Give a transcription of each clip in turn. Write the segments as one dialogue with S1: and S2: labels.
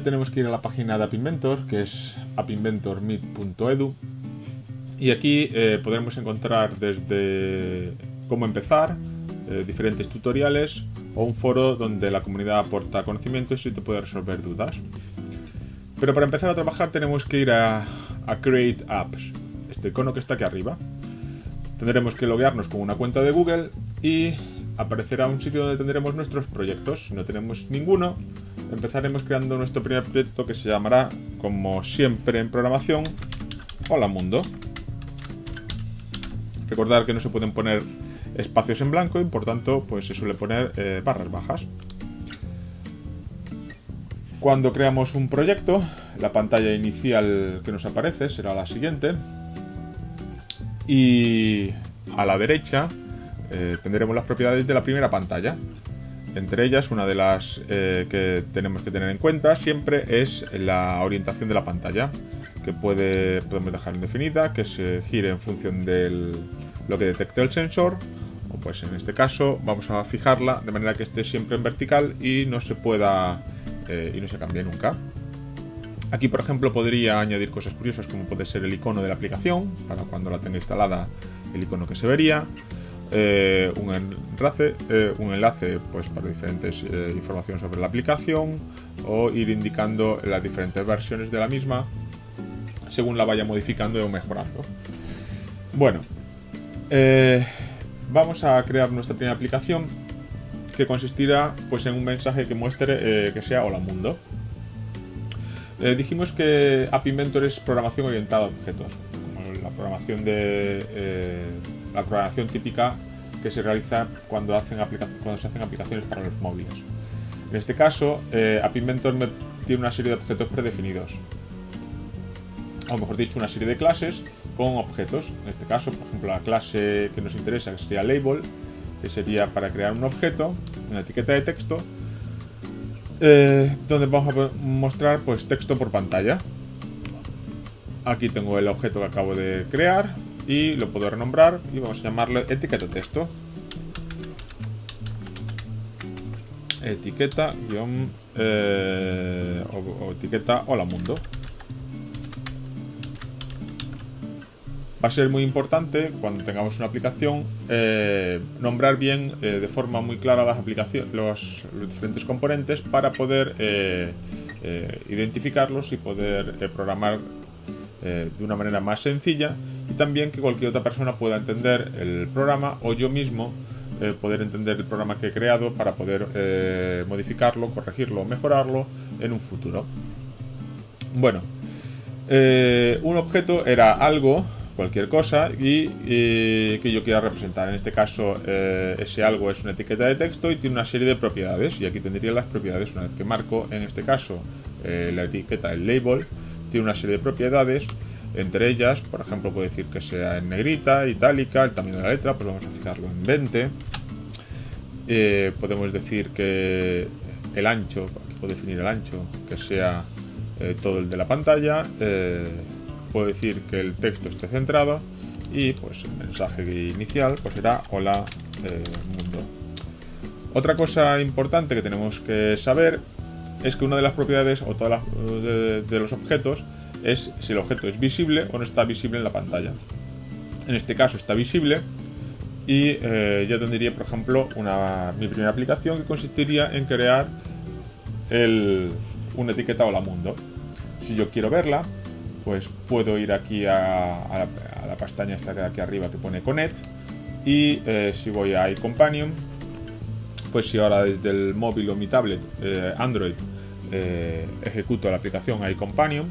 S1: tenemos que ir a la página de App Inventor, que es appinventormeet.edu. Y aquí eh, podremos encontrar desde cómo empezar, eh, diferentes tutoriales o un foro donde la comunidad aporta conocimientos y te puede resolver dudas. Pero para empezar a trabajar tenemos que ir a, a Create Apps, este icono que está aquí arriba. Tendremos que loguearnos con una cuenta de Google y aparecerá un sitio donde tendremos nuestros proyectos. Si no tenemos ninguno, empezaremos creando nuestro primer proyecto que se llamará, como siempre en programación, Hola Mundo. Recordar que no se pueden poner espacios en blanco y por tanto pues se suele poner eh, barras bajas. Cuando creamos un proyecto, la pantalla inicial que nos aparece será la siguiente. Y a la derecha eh, tendremos las propiedades de la primera pantalla. Entre ellas, una de las eh, que tenemos que tener en cuenta siempre es la orientación de la pantalla, que puede, podemos dejar indefinida, que se gire en función de lo que detecte el sensor, o pues en este caso vamos a fijarla de manera que esté siempre en vertical y no se pueda eh, y no se cambie nunca. Aquí, por ejemplo, podría añadir cosas curiosas como puede ser el icono de la aplicación, para cuando la tenga instalada el icono que se vería. Eh, un enlace, eh, un enlace pues, para diferentes eh, información sobre la aplicación o ir indicando las diferentes versiones de la misma según la vaya modificando o mejorando. Bueno, vamos a crear nuestra primera aplicación que consistirá pues, en un mensaje que muestre que sea Hola Mundo. dijimos que App Inventor es programación orientada a objetos, como la programación de la programación típica que se realiza cuando, hacen cuando se hacen aplicaciones para los móviles. En este caso, eh, App Inventor tiene una serie de objetos predefinidos. O mejor dicho, una serie de clases con objetos. En este caso, por ejemplo, la clase que nos interesa, que sería Label, que sería para crear un objeto, una etiqueta de texto, eh, donde vamos a mostrar pues, texto por pantalla. Aquí tengo el objeto que acabo de crear, y lo puedo renombrar y vamos a llamarle etiqueta texto. Etiqueta guion eh, o, etiqueta hola mundo. Va a ser muy importante cuando tengamos una aplicación eh, nombrar bien eh, de forma muy clara las aplicaciones, los, diferentes componentes para poder identificarlos y poder programar de una manera más sencilla también que cualquier otra persona pueda entender el programa o yo mismo eh, poder entender el programa que he creado para poder eh, modificarlo, corregirlo o mejorarlo en un futuro. Bueno, eh, un objeto era algo, cualquier cosa, y, que yo quiera representar. En este caso, ese algo es una etiqueta de texto y tiene una serie de propiedades. Y aquí tendría las propiedades una vez que marco, en este caso, la etiqueta, el label, tiene una serie de propiedades entre ellas, por ejemplo, puedo decir que sea en negrita, itálica, el tamaño de la letra, pues vamos a fijarlo en 20. Eh, podemos decir que el ancho, aquí puedo definir el ancho, que sea eh, todo el de la pantalla. Eh, puedo decir que el texto esté centrado y pues el mensaje inicial pues será hola mundo. Otra cosa importante que tenemos que saber es que una de las propiedades o todas de los objetos es si el objeto es visible o no está visible en la pantalla. En este caso está visible y eh, ya tendría, por ejemplo, una, mi primera aplicación que consistiría en crear una etiqueta Hola Mundo. Si yo quiero verla, pues puedo ir aquí a, la, pestaña esta de aquí arriba que pone Connect y eh, si voy a iCompanion, pues si ahora desde el móvil o mi tablet eh, Android ejecuto la aplicación iCompanion,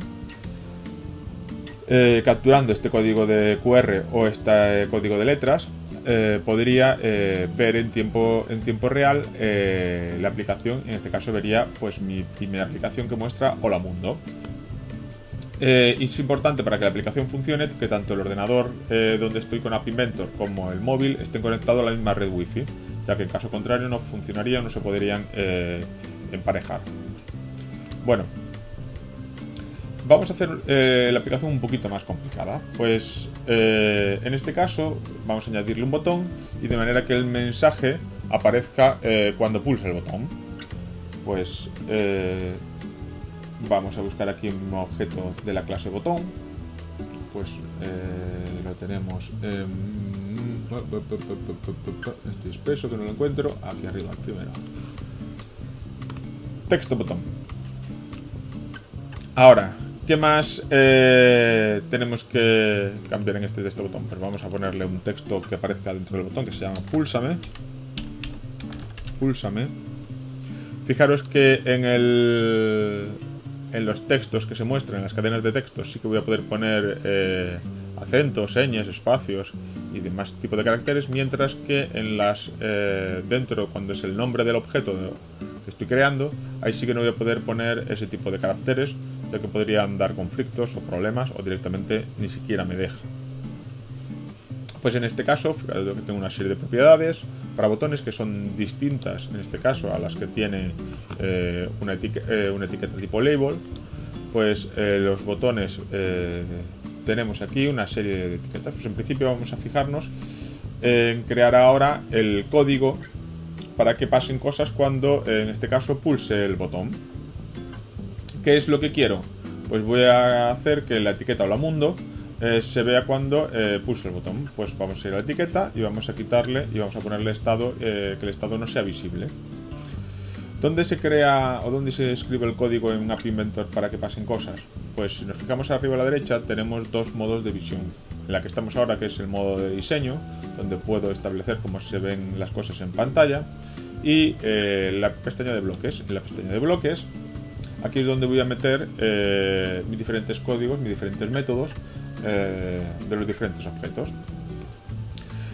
S1: eh, capturando este código de QR o este código de letras, eh, podría eh, ver en tiempo, en tiempo real la aplicación, en este caso vería pues mi primera aplicación que muestra Hola Mundo. es importante para que la aplicación funcione que tanto el ordenador donde estoy con App Inventor como el móvil estén conectados a la misma red Wi-Fi, ya que en caso contrario no funcionaría o no se podrían emparejar. Bueno, vamos a hacer eh, la aplicación un poquito más complicada. Pues eh, en este caso vamos a añadirle un botón y de manera que el mensaje aparezca eh, cuando pulse el botón. Pues vamos a buscar aquí un objeto de la clase botón pues lo tenemos estoy espeso que no lo encuentro aquí arriba primero texto botón ahora ¿Qué más eh, tenemos que cambiar en este texto botón? Pues vamos a ponerle un texto que aparezca dentro del botón que se llama púlsame. Púlsame. Fijaros que en, el, en los textos que se muestran, en las cadenas de textos, sí que voy a poder poner eh, acentos, señas, espacios y demás tipo de caracteres, mientras que en las eh, dentro, cuando es el nombre del objeto que estoy creando, ahí sí que no voy a poder poner ese tipo de caracteres, ya que podrían dar conflictos o problemas o directamente ni siquiera me deja. Pues en este caso, fíjate que tengo una serie de propiedades para botones que son distintas, en este caso, a las que tiene eh, una, eh, una, etiqueta tipo label. Pues eh, los botones tenemos aquí una serie de etiquetas. Pues en principio vamos a fijarnos en crear ahora el código para que pasen cosas cuando, en este caso, pulse el botón. ¿Qué es lo que quiero? Pues voy a hacer que la etiqueta Hola Mundo eh, se vea cuando eh, pulse el botón. Pues vamos a ir a la etiqueta y vamos a quitarle y vamos a ponerle estado, eh, que el estado no sea visible. ¿Dónde se crea o dónde se escribe el código en App Inventor para que pasen cosas? Pues si nos fijamos arriba a la derecha tenemos dos modos de visión. En la que estamos ahora que es el modo de diseño, donde puedo establecer cómo se ven las cosas en pantalla y eh, la pestaña de bloques. En la pestaña de bloques, aquí es donde voy a meter eh, mis diferentes códigos, mis diferentes métodos eh, de los diferentes objetos.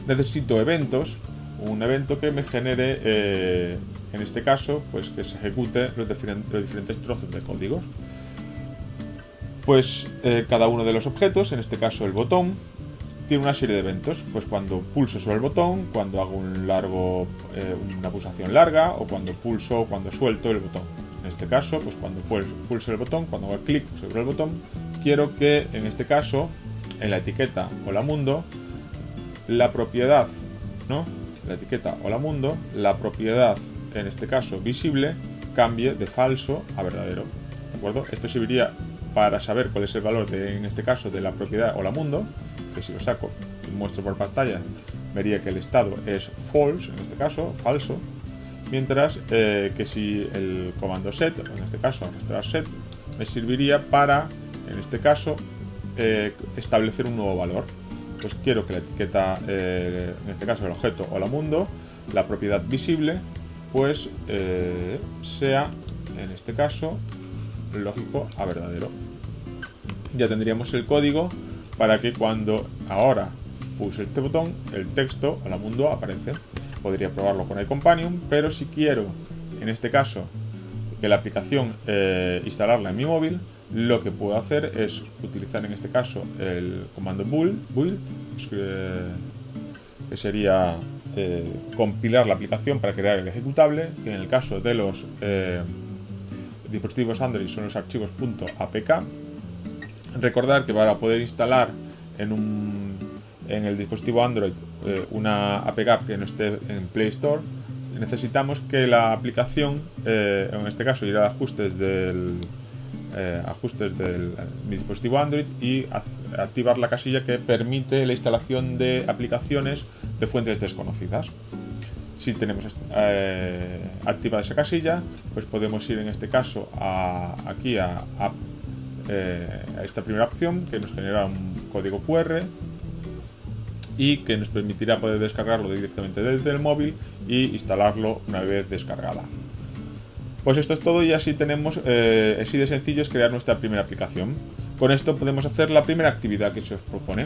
S1: Necesito eventos, un evento que me genere, en este caso, pues que se ejecute los, diferentes trozos de códigos. Pues cada uno de los objetos, en este caso el botón, tiene una serie de eventos, pues cuando pulso sobre el botón, cuando hago eh, una pulsación larga, o cuando pulso o cuando suelto el botón. En este caso, pues cuando pulso el botón, cuando hago clic sobre el botón, quiero que en este caso, en la etiqueta Hola Mundo, la propiedad, ¿no? La etiqueta Hola Mundo, la propiedad, en este caso visible, cambie de falso a verdadero. ¿De acuerdo? Esto serviría para saber cuál es el valor de, en este caso, de la propiedad Hola Mundo que si lo saco y muestro por pantalla, vería que el estado es false, en este caso, falso, mientras eh, que si el comando set, en este caso arrastrar set, me serviría para, en este caso, eh, establecer un nuevo valor. Pues quiero que la etiqueta, eh, en este caso el objeto o la mundo, la propiedad visible, pues sea, en este caso, lógico a verdadero. Ya tendríamos el código para que cuando ahora pulse este botón, el texto a la mundo aparece. Podría probarlo con iCompanion, pero si quiero, en este caso, que la aplicación eh, instalarla en mi móvil, lo que puedo hacer es utilizar en este caso el comando build, build que sería eh, compilar la aplicación para crear el ejecutable, que en el caso de los eh, dispositivos Android son los archivos .apk Recordar que para poder instalar en, un, en el dispositivo Android eh, una APK que no esté en Play Store, necesitamos que la aplicación, eh, en este caso ir a ajustes del, eh, ajustes del dispositivo Android y activar la casilla que permite la instalación de aplicaciones de fuentes desconocidas. Si tenemos activada esa casilla, pues podemos ir en este caso a, aquí a esta primera opción que nos genera un código QR y que nos permitirá poder descargarlo directamente desde el móvil y instalarlo una vez descargada. Pues esto es todo y así tenemos, eh, así de sencillo es crear nuestra primera aplicación. Con esto podemos hacer la primera actividad que se os propone.